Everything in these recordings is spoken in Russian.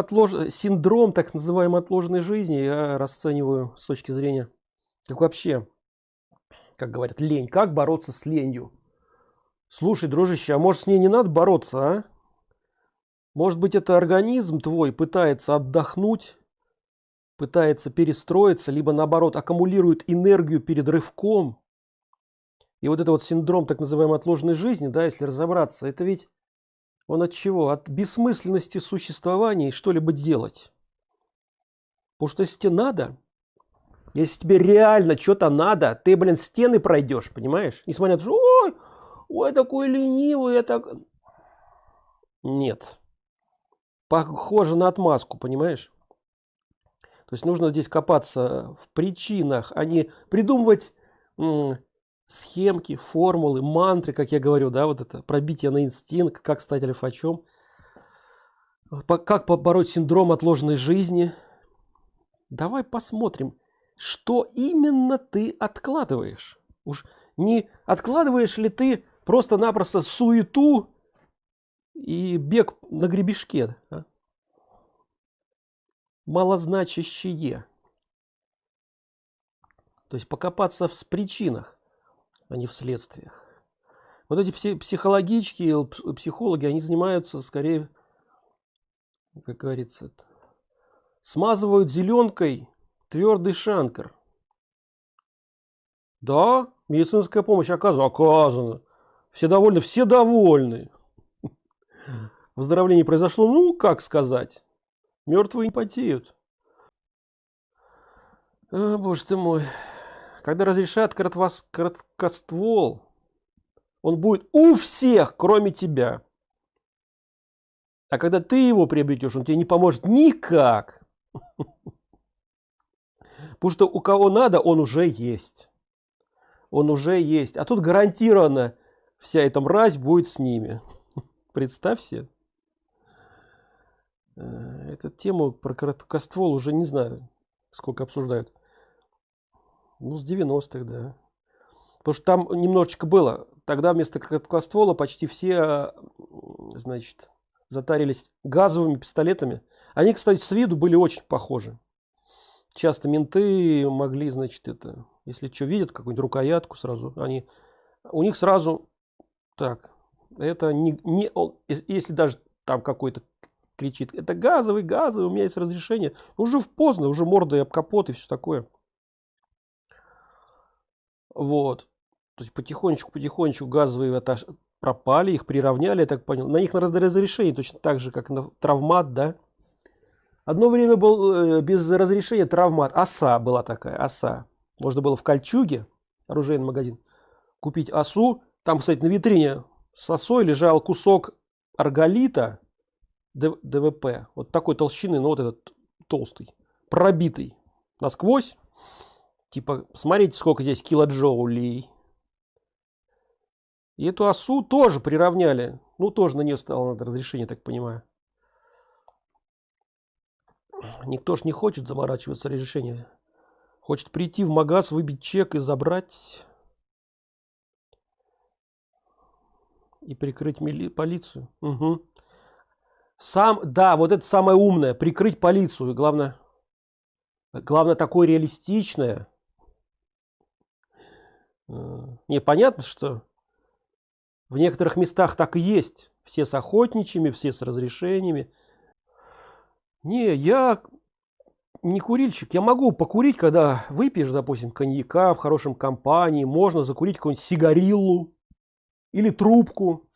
отлож... синдром так называемой отложенной жизни я расцениваю с точки зрения как вообще как говорят лень. Как бороться с ленью? Слушай дружище а может с ней не надо бороться а? может быть это организм твой пытается отдохнуть пытается перестроиться либо наоборот аккумулирует энергию перед рывком? И вот это вот синдром так называемой отложенной жизни да если разобраться это ведь он от чего? От бессмысленности существования и что-либо делать. Потому что если тебе надо если тебе реально что-то надо ты блин стены пройдешь понимаешь? Несмотря на ой, ой такой ленивый я так нет. Похоже на отмазку понимаешь? То есть нужно здесь копаться в причинах а не придумывать схемки формулы мантры как я говорю да вот это пробитие на инстинкт как стать альфачом как побороть синдром отложенной жизни. Давай посмотрим что именно ты откладываешь. Уж не откладываешь ли ты просто-напросто суету и бег на гребешке а? малозначащие то есть покопаться в причинах а не в следствиях. Вот эти психологические психологи, они занимаются скорее, как говорится, смазывают зеленкой твердый шанкар. Да, медицинская помощь оказана, оказана. Все довольны, все довольны. Выздоровление произошло, ну, как сказать, мертвые не потеют. О, боже ты мой когда разрешат короткос короткоствол он будет у всех кроме тебя. А когда ты его приобретешь он тебе не поможет никак. Потому что у кого надо он уже есть. Он уже есть. А тут гарантированно вся эта мразь будет с ними. Представь себе. Э, эту тему про короткоствол уже не знаю сколько обсуждают ну, с 90-х, да. Потому что там немножечко было. Тогда вместо короткоствола почти все, значит, затарились газовыми пистолетами. Они, кстати, с виду были очень похожи. Часто менты могли, значит, это, если что видят, какую-нибудь рукоятку сразу, они, у них сразу, так, это не, не если даже там какой-то кричит, это газовый, газовый, у меня есть разрешение, уже в поздно, уже мордой об капот и все такое вот. То есть потихонечку потихонечку газовые этаж пропали их приравняли я так понял. На них на разрешение точно так же как на травмат да? Одно время был э, без разрешения травмат. Оса была такая оса. Можно было в кольчуге оружейный магазин купить осу. Там кстати на витрине с осой лежал кусок арголита двп вот такой толщины но вот этот толстый пробитый насквозь типа смотрите сколько здесь килоджоулей. И эту осу тоже приравняли. Ну тоже на нее стало надо разрешение так понимаю. Никто ж не хочет заморачиваться решение хочет прийти в магаз выбить чек и забрать. И прикрыть мили полицию. Угу. сам да вот это самое умное. Прикрыть полицию. Главное главное такое реалистичное не понятно что в некоторых местах так и есть. Все с охотничьими все с разрешениями. Не я не курильщик. Я могу покурить когда выпьешь допустим коньяка в хорошем компании. Можно закурить какую-нибудь сигариллу или трубку.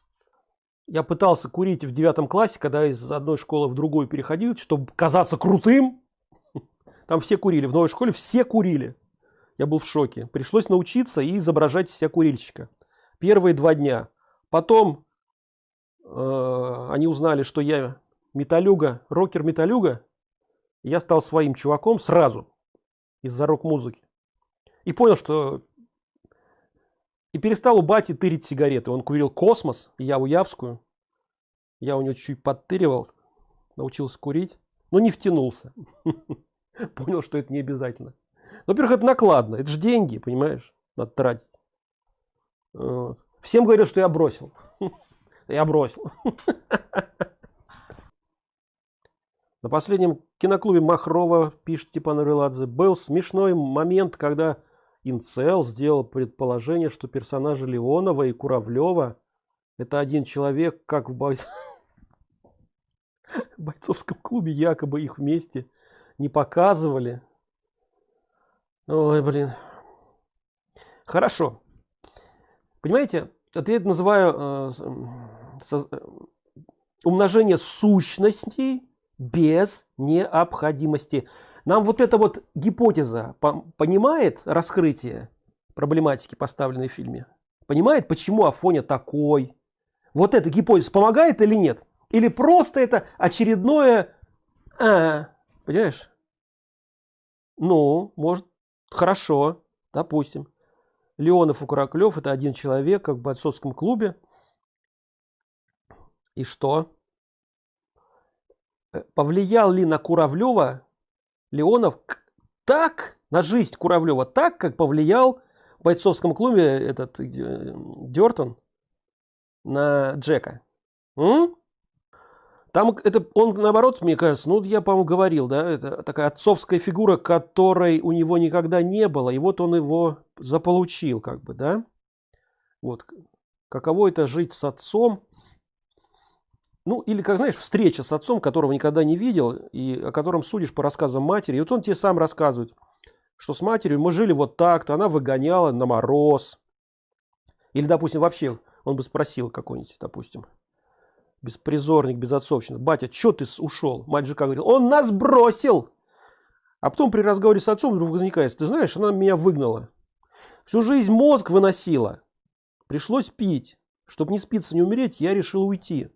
Я пытался курить в девятом классе когда из одной школы в другую переходил чтобы казаться крутым. Там все курили. В новой школе все курили я был в шоке. Пришлось научиться и изображать себя курильщика. Первые два дня. Потом э, они узнали что я металюга рокер металюга я стал своим чуваком сразу из-за рок-музыки. И понял что и перестал у бати тырить сигареты. Он курил космос я у явскую я у него чуть подтыривал научился курить но не втянулся. Понял что это не обязательно во-первых, это накладно, это же деньги, понимаешь, надо тратить. Всем говорят, что я бросил. Я бросил. На последнем киноклубе Махрова, пишет Степан Рыладзе, был смешной момент, когда Инцел сделал предположение, что персонажи Леонова и Куравлева это один человек, как в бой... бойцовском клубе якобы их вместе не показывали. Ой, блин. Хорошо. Понимаете, это я называю э, э, умножение сущностей без необходимости. Нам вот эта вот гипотеза понимает раскрытие проблематики, поставленной в фильме? Понимает, почему Афоня такой? Вот эта гипотеза помогает или нет? Или просто это очередное... А, понимаешь? Ну, может, хорошо, допустим. Леонов и Кураклев это один человек, как в бойцовском клубе. И что? Э, повлиял ли на Куравлева Леонов так, на жизнь Куравлева, так, как повлиял в бойцовском клубе этот э, Дертон на Джека? М? Там это он наоборот, мне кажется, ну я, по-моему, говорил, да, это такая отцовская фигура, которой у него никогда не было, и вот он его заполучил, как бы, да. Вот каково это жить с отцом, ну, или, как знаешь, встреча с отцом, которого никогда не видел, и о котором судишь по рассказам матери. И вот он тебе сам рассказывает, что с матерью мы жили вот так-то, она выгоняла на мороз. Или, допустим, вообще, он бы спросил какой-нибудь, допустим, беспризорник, безотцовщина. Батя, что ты ушел? Мать же как говорил, он нас бросил. А потом при разговоре с отцом вдруг возникает, ты знаешь, она меня выгнала. Всю жизнь мозг выносила. Пришлось пить. Чтобы не спиться, не умереть, я решил уйти.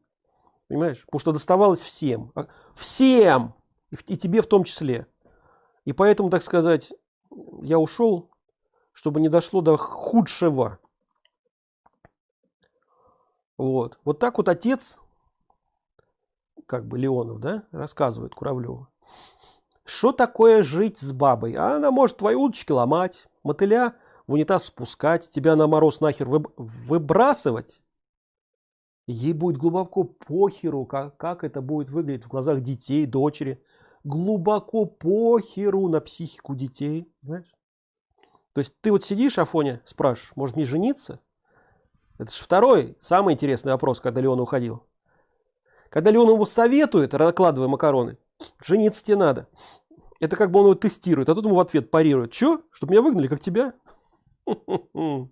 Понимаешь? Потому что доставалось всем. А, всем! И тебе в том числе. И поэтому, так сказать, я ушел, чтобы не дошло до худшего. Вот. Вот так вот отец, как бы Леонов, да, рассказывает Куравлеву. Что такое жить с бабой? А она может твои удочки ломать, мотыля в унитаз спускать, тебя на мороз нахер выбрасывать Ей будет глубоко похеру, как, как это будет выглядеть в глазах детей, дочери. Глубоко похеру на психику детей. Понимаешь? То есть ты вот сидишь, Афоня, спрашиваешь, может мне жениться? Это же второй, самый интересный вопрос, когда Леон уходил. Когда Леон ему советует, накладывая макароны, жениться тебе надо. Это как бы он его тестирует, а тут ему в ответ парирует. Че? Чтобы меня выгнали, как тебя?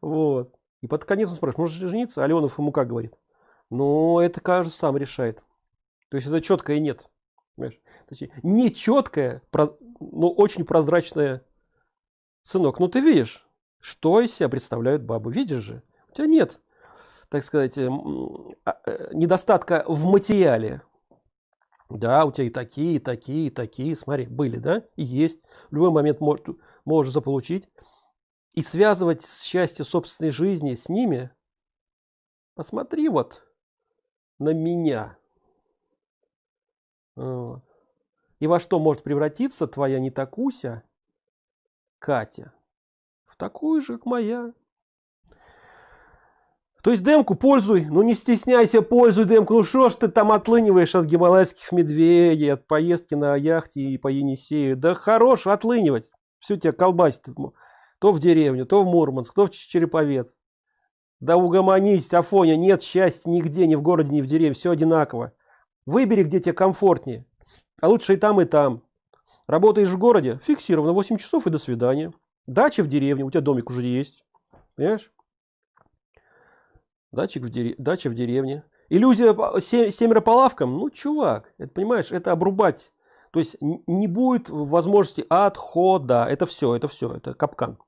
Вот. И под конец он спрашивает, может жениться? А Леонов ему как говорит? Ну, это кажется сам решает. То есть это четкое нет. Понимаешь? Не четкое, но очень прозрачное. Сынок, ну ты видишь, что из себя представляют бабы. Видишь же? У тебя нет, так сказать, эм, а, э, недостатка в материале. Да, у тебя и такие, и такие, и такие, смотри, были, да, и есть. В любой момент можешь, можешь заполучить и связывать счастье собственной жизни с ними посмотри вот на меня вот. и во что может превратиться твоя не такуся катя в такую же как моя то есть демку пользуй ну не стесняйся пользуй демку ну что ж ты там отлыниваешь от гималайских медведей от поездки на яхте и по енисею да хорош отлынивать все тебя колбасит то в деревню, то в Мурманск, то в Череповец. Да угомонись, Афоня, нет счастья нигде, ни в городе, ни в деревне, все одинаково. Выбери, где тебе комфортнее. А лучше и там, и там. Работаешь в городе, фиксировано 8 часов и до свидания. Дача в деревне, у тебя домик уже есть. Понимаешь? Дачик в дерев... Дача в деревне. Иллюзия семеро по лавкам. Ну, чувак, это понимаешь, это обрубать. То есть не будет возможности отхода. Это все, это все, это капкан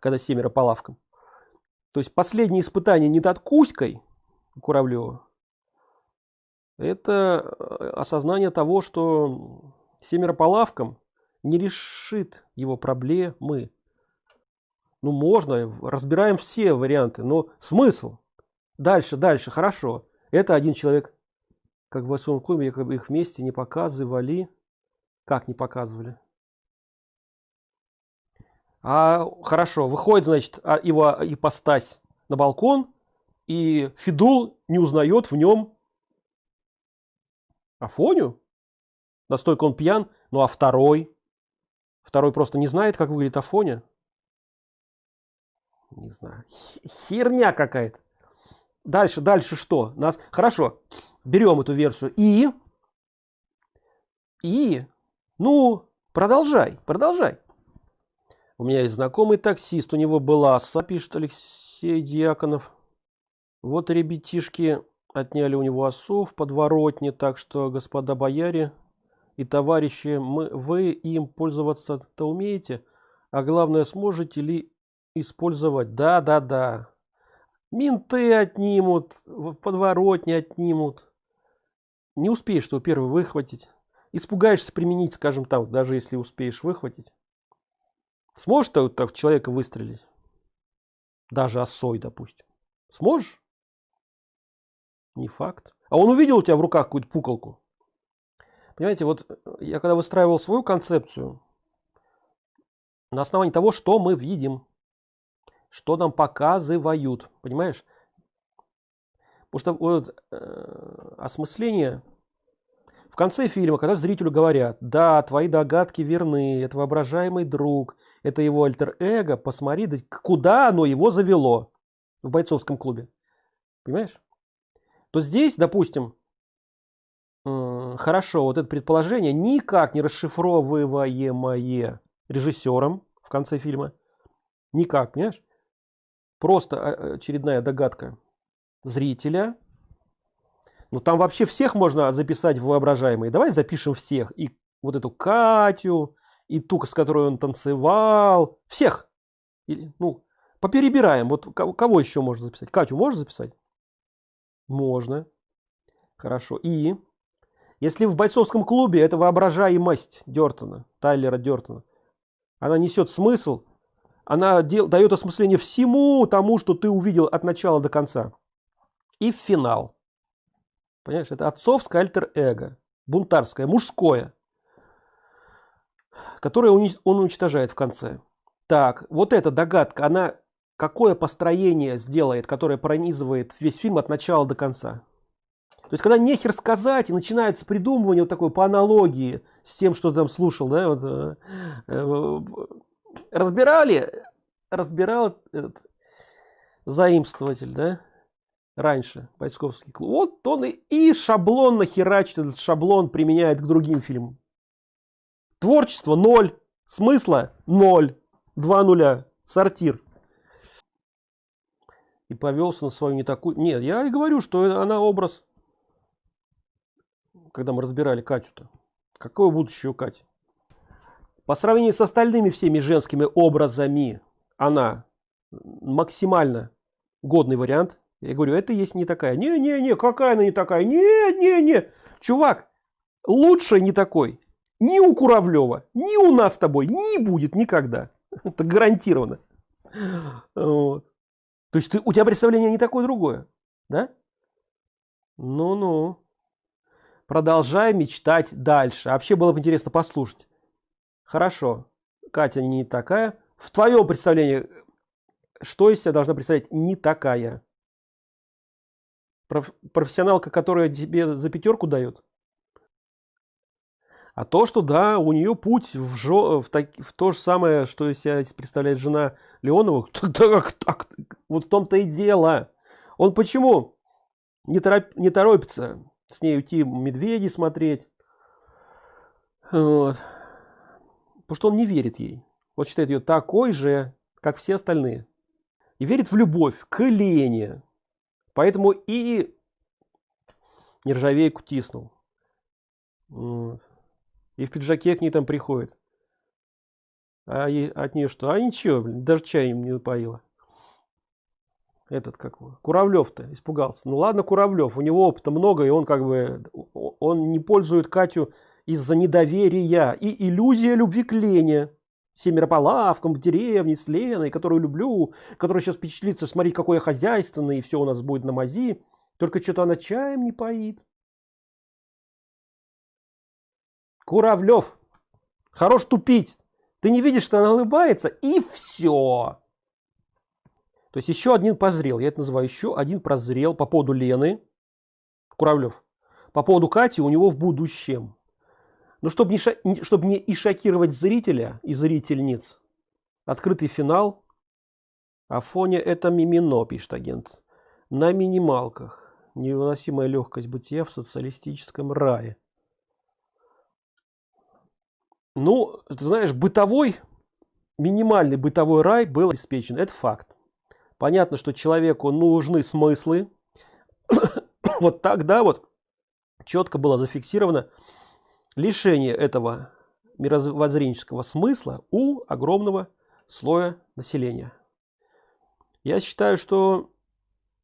когда семеро по лавкам. То есть последнее испытание не над Кузькой Куравлева, это э, осознание того, что семеро по лавкам не решит его проблемы. Ну, можно, разбираем все варианты, но смысл? Дальше, дальше, хорошо. Это один человек, как в своем клубе, как бы их вместе не показывали. Как не показывали? А, хорошо, выходит, значит, а, его ипостась на балкон, и Фидул не узнает в нем Афоню. настолько он пьян ну а второй второй просто не знает как выглядит афоня не знаю херня какая-то дальше дальше что? Нас хорошо берем эту версию. И и ну продолжай продолжай. У меня есть знакомый таксист у него была пишет алексей дьяконов. Вот ребятишки отняли у него осов подворотне так что господа бояре и товарищи мы вы им пользоваться то умеете а главное сможете ли использовать? Да да да менты отнимут в подворотне отнимут. Не успеешь что первый выхватить. Испугаешься применить скажем так даже если успеешь выхватить. Сможешь ты так человека выстрелить? Даже осой допустим. Сможешь? Не факт. А он увидел у тебя в руках какую-то пуколку? Понимаете вот я когда выстраивал свою концепцию на основании того что мы видим что нам показывают понимаешь? Потому что вот э, осмысление. В конце фильма когда зрителю говорят да твои догадки верны это воображаемый друг это его альтер-эго посмотри куда оно его завело в бойцовском клубе понимаешь? То здесь допустим э, хорошо вот это предположение никак не расшифровываемое режиссером в конце фильма. Никак понимаешь просто а, очередная догадка зрителя. Ну там вообще всех можно записать в воображаемые. Давай запишем всех. И вот эту катю и ту с которой он танцевал. Всех. И, ну поперебираем. Вот кого еще можно записать? Катю можно записать? Можно. Хорошо. И если в бойцовском клубе это воображаемость дертона тайлера дертона она несет смысл она дел, дает осмысление всему тому, что ты увидел от начала до конца. И финал. Понимаешь, это отцовское альтер-эго, бунтарское, мужское, которое он уничтожает в конце. Так, вот эта догадка, она какое построение сделает, которое пронизывает весь фильм от начала до конца. То есть, когда нехер сказать, и начинается придумывание вот такой по аналогии с тем, что ты там слушал, да, вот, э, э, разбирали разбирал этот заимствователь да раньше бойцовский клуб вот он и, и шаблон нахерачит этот шаблон применяет к другим фильмам. Творчество ноль смысла ноль два нуля сортир. И повелся на свою не такую нет я и говорю что она образ когда мы разбирали катю-то. Какое будущее у кати? По сравнению с остальными всеми женскими образами она максимально годный вариант. Я говорю это есть не такая не не не какая она не такая? Не не не чувак лучше не такой. Ни у куравлева ни у нас с тобой не будет никогда это гарантированно. Вот. то есть ты у тебя представление не такое другое да? Ну ну продолжай мечтать дальше. Вообще было бы интересно послушать. Хорошо. Катя не такая в твоем представлении что из себя должна представлять не такая? Профессионалка которая тебе за пятерку дает? А то что да у нее путь в, жо, в, так, в то же самое что из себя представляет жена леонова так, так, вот в том-то и дело. Он почему не, тороп, не торопится с ней уйти медведи смотреть? Вот. потому что он не верит ей вот считает ее такой же как все остальные. И верит в любовь к Лене. Поэтому и нержавейку тиснул. Вот. и в пиджаке к ней там приходит. А от нее что? А ничего блин, даже чаем не напоила. Этот как куравлев-то испугался. Ну ладно куравлев у него опыта много и он как бы он не пользует катю из-за недоверия. И иллюзия любви к лене семеро по лавкам в деревне с Леной, которую люблю, которая сейчас впечатлится, смотри, какой я хозяйственный, и все у нас будет на мази. Только что-то она чаем не поит. Куравлев, хорош тупить. Ты не видишь, что она улыбается, и все. То есть еще один позрел, я это называю еще один прозрел по поводу Лены. Куравлев. По поводу Кати у него в будущем. Но чтобы не, чтобы не и шокировать зрителя и зрительниц, открытый финал Афоня это мимино, пишет агент. На минималках. Невыносимая легкость бытия в социалистическом рае. Ну, ты знаешь, бытовой, минимальный бытовой рай был обеспечен. Это факт. Понятно, что человеку нужны смыслы. вот тогда вот четко было зафиксировано лишение этого мировоззренческого смысла у огромного слоя населения. Я считаю, что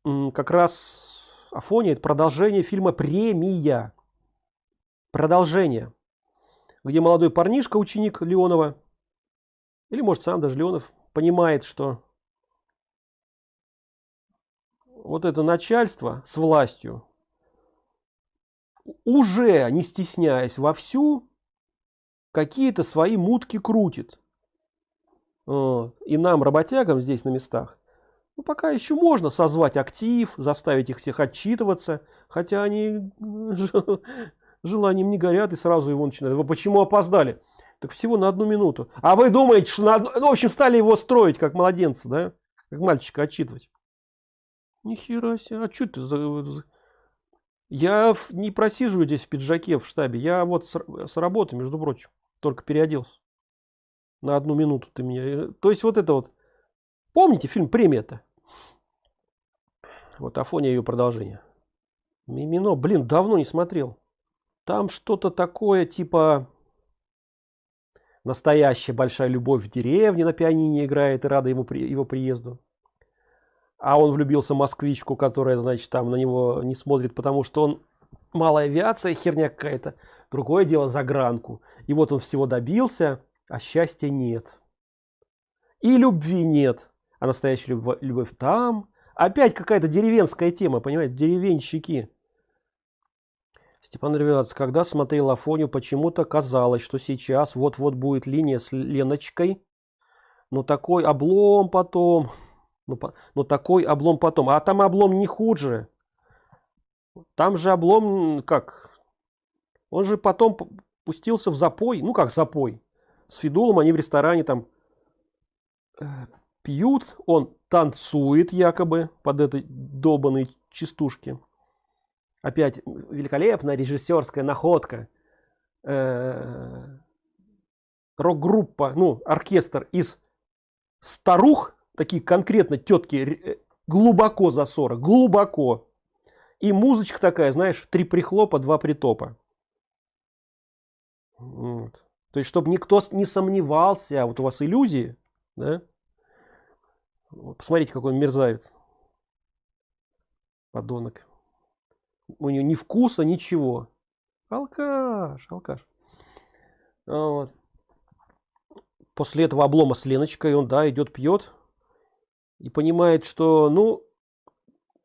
как раз Афония это продолжение фильма «Премия». Продолжение, где молодой парнишка, ученик Леонова, или может сам даже Леонов, понимает, что вот это начальство с властью уже не стесняясь вовсю какие-то свои мутки крутит и нам работягам здесь на местах ну, пока еще можно созвать актив, заставить их всех отчитываться, хотя они желанием не горят и сразу его начинают. Вы почему опоздали? Так всего на одну минуту. А вы думаете, что на одну... Ну, в общем, стали его строить, как младенца, да? Как мальчика отчитывать. Нихера себе, а что ты за... Я не просиживаю здесь в пиджаке в штабе. Я вот с, с работы, между прочим, только переоделся. На одну минуту ты меня... Э, то есть вот это вот Помните фильм «Премия»-то? Вот Афония ее продолжение. Мимино, блин, давно не смотрел. Там что-то такое типа настоящая большая любовь в деревне на пианине играет и рада ему при, его приезду. А он влюбился в москвичку, которая, значит, там на него не смотрит, потому что он малая авиация, херня какая-то. Другое дело за гранку. И вот он всего добился, а счастья нет. И любви нет а настоящая любовь, любовь там опять какая-то деревенская тема понимаете деревенщики Степан Ревелац, когда смотрел Афонию, почему-то казалось, что сейчас вот-вот будет линия с Леночкой, но такой облом потом, ну, по, но такой облом потом, а там облом не хуже. Там же облом, как, он же потом пустился в запой, ну как запой, с Фидулом они в ресторане там э, пьют, он танцует якобы под этой долбанной частушки. Опять великолепная режиссерская находка. Э, рок-группа, ну, оркестр из старух, такие конкретно тетки э, глубоко за 40, глубоко. И музычка такая, знаешь, три прихлопа, два притопа. Вот. То есть, чтобы никто не сомневался, а вот у вас иллюзии, да? Посмотрите, какой он мерзавец. Подонок. У него ни вкуса, ничего. Алкаш, алкаш. Вот. После этого облома с Леночкой он, да, идет, пьет. И понимает, что, ну,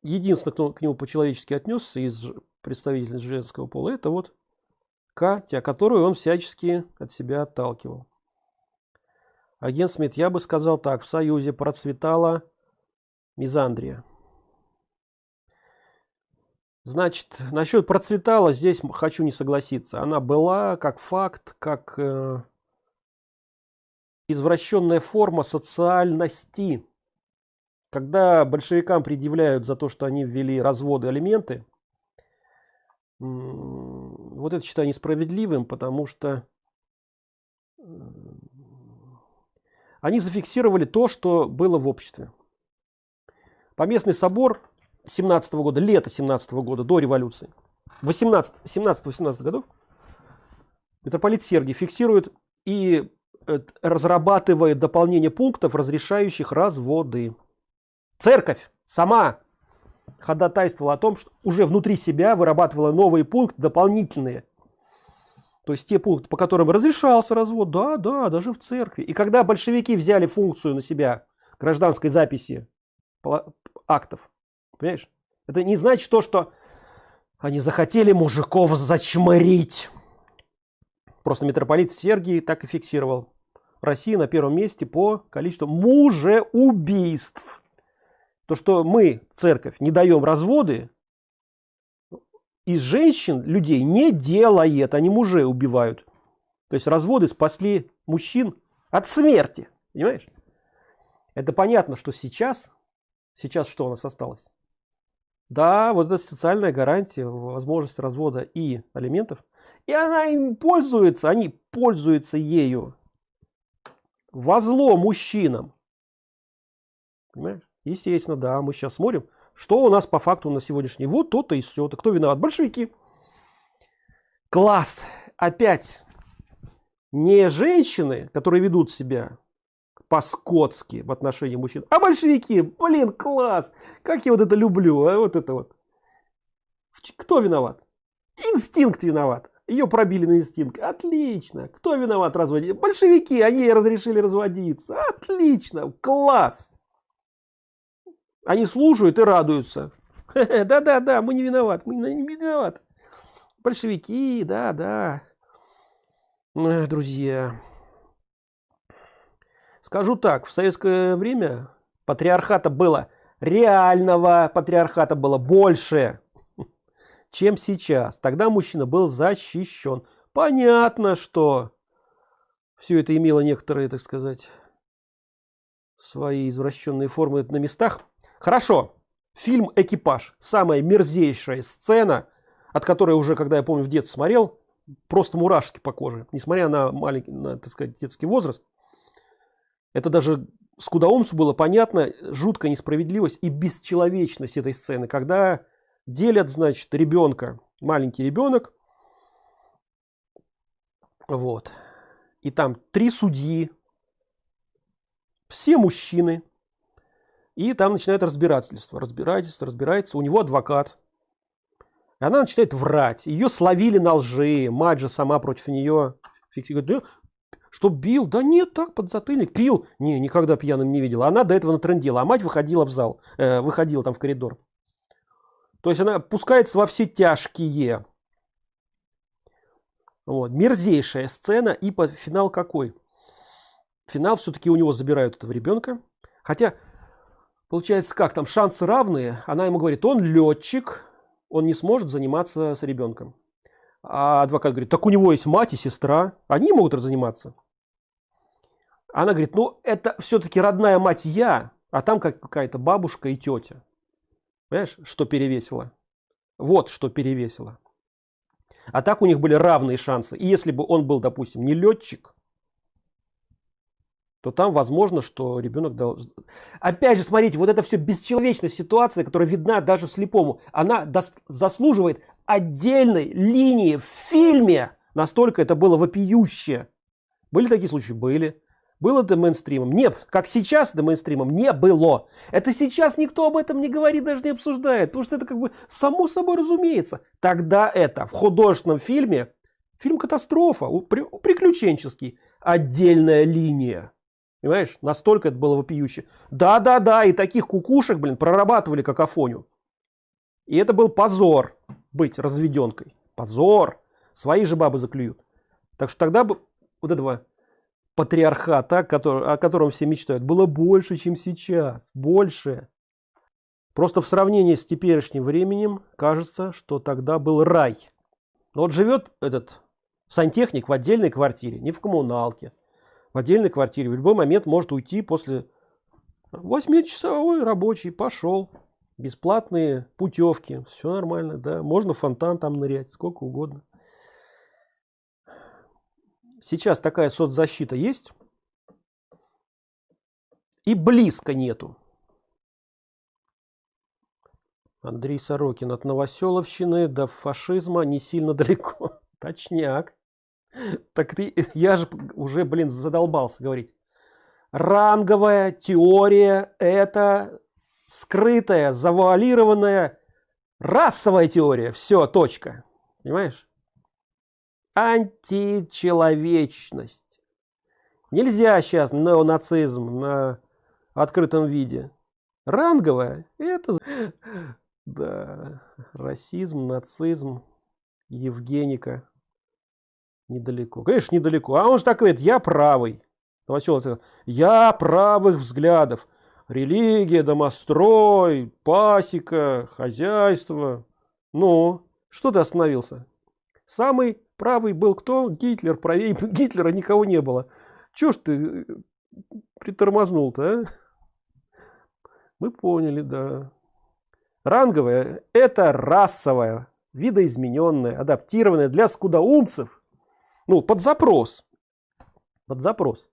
единственное, кто к нему по-человечески отнесся из представителей женского пола, это вот Катя, которую он всячески от себя отталкивал. Агент Смит, я бы сказал так, в Союзе процветала мизандрия. Значит, насчет процветала здесь хочу не согласиться. Она была как факт, как э, извращенная форма социальности. Когда большевикам предъявляют за то, что они ввели разводы алименты, вот это считаю несправедливым, потому что они зафиксировали то, что было в обществе. Поместный собор 17 -го года, лето 17 -го года, до революции, 18, 17-18 годов, митрополит Сергий фиксирует и э, разрабатывает дополнение пунктов, разрешающих разводы. Церковь сама ходатайствовала о том, что уже внутри себя вырабатывала новые пункты дополнительные то есть те пункты, по которым разрешался развод, да, да, даже в церкви. И когда большевики взяли функцию на себя гражданской записи актов, понимаешь, это не значит то, что они захотели мужиков зачмырить. Просто митрополит Сергий так и фиксировал. Россия на первом месте по количеству мужеубийств. То, что мы, церковь, не даем разводы, из женщин людей не делает, они мужей убивают. То есть разводы спасли мужчин от смерти. Понимаешь? Это понятно, что сейчас, сейчас что у нас осталось? Да, вот эта социальная гарантия, возможность развода и алиментов. И она им пользуется, они пользуются ею. Во зло мужчинам. Понимаешь? Естественно, да, мы сейчас смотрим, что у нас по факту на сегодняшний. Вот то-то и все. -то. Кто виноват? Большевики. Класс. Опять не женщины, которые ведут себя по-скотски в отношении мужчин, а большевики. Блин, класс. Как я вот это люблю. А вот это вот. Кто виноват? Инстинкт виноват. Ее пробили на инстинкт. Отлично. Кто виноват разводить? Большевики. Они разрешили разводиться. Отлично. Класс. Они слушают и радуются. Да-да-да, мы не виноваты. Мы не виноваты. Большевики, да-да. Друзья. Скажу так, в советское время патриархата было, реального патриархата было больше, чем сейчас. Тогда мужчина был защищен. Понятно, что все это имело некоторые, так сказать, свои извращенные формы на местах. Хорошо. Фильм «Экипаж». Самая мерзейшая сцена, от которой уже, когда я помню, в детстве смотрел, просто мурашки по коже. Несмотря на маленький, на, так сказать, детский возраст, это даже скудоумцу было понятно, жуткая несправедливость и бесчеловечность этой сцены, когда делят, значит, ребенка, маленький ребенок, вот, и там три судьи, все мужчины, и там начинает разбирательство, разбирательство, разбирается, у него адвокат, и она начинает врать, ее словили на лжи, мать же сама против нее, говорит, что бил? Да нет, так, подзатыльник. Пил? Не, никогда пьяным не видела. Она до этого натрендила, а мать выходила в зал, э, выходила там в коридор. То есть она пускается во все тяжкие. Вот. Мерзейшая сцена. И по финал какой? Финал все-таки у него забирают этого ребенка. Хотя, получается как, там шансы равные. Она ему говорит, он летчик, он не сможет заниматься с ребенком. А адвокат говорит, так у него есть мать и сестра, они могут заниматься. Она говорит, ну это все-таки родная мать я, а там какая-то бабушка и тетя. Понимаешь, что перевесило? Вот что перевесило. А так у них были равные шансы. И если бы он был, допустим, не летчик, то там возможно, что ребенок дал... Опять же, смотрите, вот это все бесчеловечная ситуация, которая видна даже слепому, она заслуживает отдельной линии в фильме. Настолько это было вопиюще. Были такие случаи? Были. Было это мейнстримом? Нет. Как сейчас это мейнстримом? Не было. Это сейчас никто об этом не говорит, даже не обсуждает. Потому что это как бы само собой разумеется. Тогда это в художественном фильме, фильм катастрофа, приключенческий, отдельная линия. Понимаешь? Настолько это было вопиюще. Да-да-да, и таких кукушек, блин, прорабатывали какофонию. И это был позор быть разведенкой. Позор. Свои же бабы заклюют. Так что тогда бы вот этого патриархата, который, о котором все мечтают, было больше, чем сейчас. Больше. Просто в сравнении с теперешним временем кажется, что тогда был рай. Но вот живет этот сантехник в отдельной квартире, не в коммуналке в отдельной квартире в любой момент может уйти после 8-часовой рабочий пошел бесплатные путевки все нормально да можно фонтан там нырять сколько угодно сейчас такая соцзащита есть и близко нету Андрей Сорокин от Новоселовщины до фашизма не сильно далеко. Точняк. Так ты, я же уже, блин, задолбался говорить. Ранговая теория – это скрытая, завуалированная расовая теория. Все, точка. Понимаешь? Античеловечность. Нельзя сейчас неонацизм на открытом виде. Ранговая – это... Да, расизм, нацизм, Евгеника недалеко. Конечно недалеко. А он же так говорит я правый Новоселов, я правых взглядов. Религия домострой пасека хозяйство ну что ты остановился? Самый правый был кто? Гитлер правее гитлера никого не было. Чё ж ты э, притормознул то а? мы поняли да. Ранговая это расовая видоизмененная адаптированная для скудоумцев ну под запрос под запрос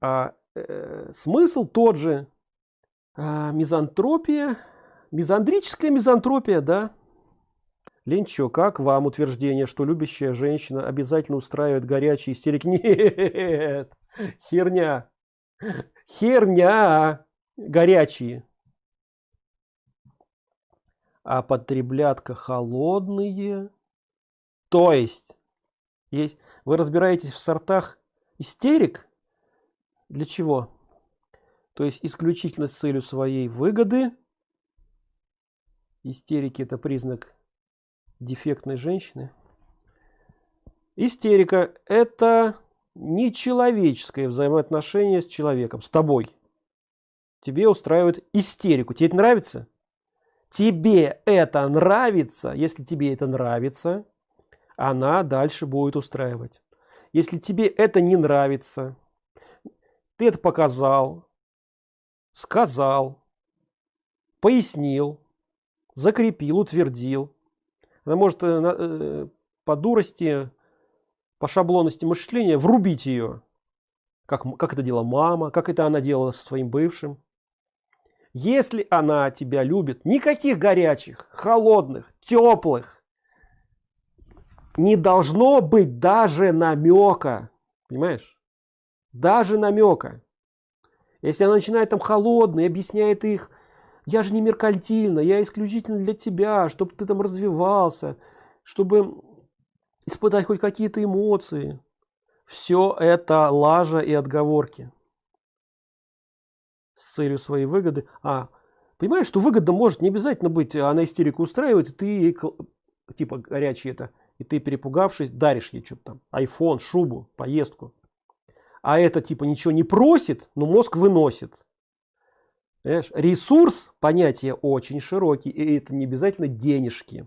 а э, смысл тот же а, мизантропия мизандрическая мизантропия да Ленчо, как вам утверждение, что любящая женщина обязательно устраивает горячие истерики? Нет, херня, херня, горячие. А потреблятка холодные. То есть, есть вы разбираетесь в сортах истерик? Для чего? То есть исключительно с целью своей выгоды. Истерики это признак дефектной женщины. Истерика – это нечеловеческое взаимоотношение с человеком, с тобой. Тебе устраивает истерику. Тебе это нравится? Тебе это нравится? Если тебе это нравится, она дальше будет устраивать. Если тебе это не нравится, ты это показал, сказал, пояснил, закрепил, утвердил, она может э, э, по дурости, по шаблонности мышления врубить ее. Как, как это делала мама, как это она делала со своим бывшим. Если она тебя любит, никаких горячих, холодных, теплых, не должно быть даже намека. Понимаешь? Даже намека. Если она начинает там холодные, объясняет их я же не меркантильно, я исключительно для тебя, чтобы ты там развивался, чтобы испытать хоть какие-то эмоции. Все это лажа и отговорки. С целью своей выгоды. А, понимаешь, что выгода может не обязательно быть, она истерику устраивает, и ты типа, горячий это, и ты, перепугавшись, даришь ей что-то там, айфон, шубу, поездку. А это, типа, ничего не просит, но мозг выносит. Понимаешь? Ресурс понятие очень широкий, и это не обязательно денежки.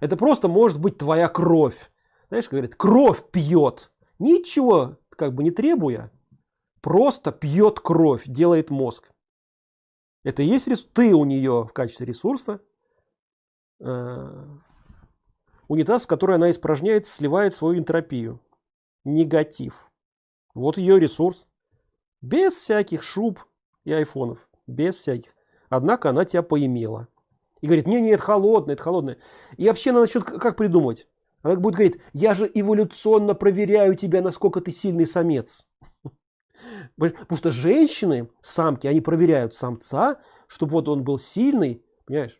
Это просто может быть твоя кровь. Знаешь, говорит, кровь пьет. Ничего как бы не требуя, просто пьет кровь, делает мозг. Это и есть ресурс. Ты у нее в качестве ресурса. Э, унитаз, в который она испражняет, сливает свою энтропию. Негатив. Вот ее ресурс. Без всяких шуб и айфонов без всяких. Однако она тебя поимела. И говорит, не, нет, холодное, это холодное. И вообще она начнет как придумать? Она будет говорить, я же эволюционно проверяю тебя, насколько ты сильный самец. Потому что женщины, самки, они проверяют самца, чтобы вот он был сильный, понимаешь?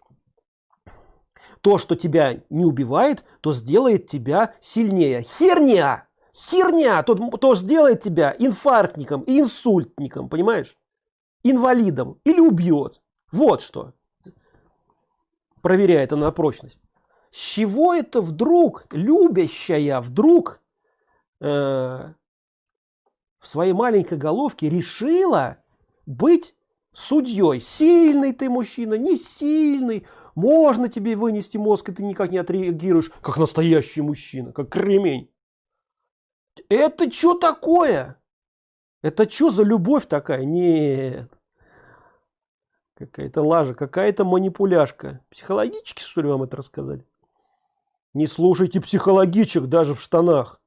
То, что тебя не убивает, то сделает тебя сильнее. Херня! Херня! То, то сделает тебя инфарктником и инсультником, понимаешь? инвалидом или убьет. Вот что. Проверяет она на прочность. С чего это вдруг любящая вдруг э, в своей маленькой головке решила быть судьей? Сильный ты мужчина, не сильный. Можно тебе вынести мозг, и ты никак не отреагируешь, как настоящий мужчина, как кремень. Это что такое? Это что за любовь такая? Нет. Какая-то лажа, какая-то манипуляшка. Психологически, что ли, вам это рассказали? Не слушайте психологичек даже в штанах.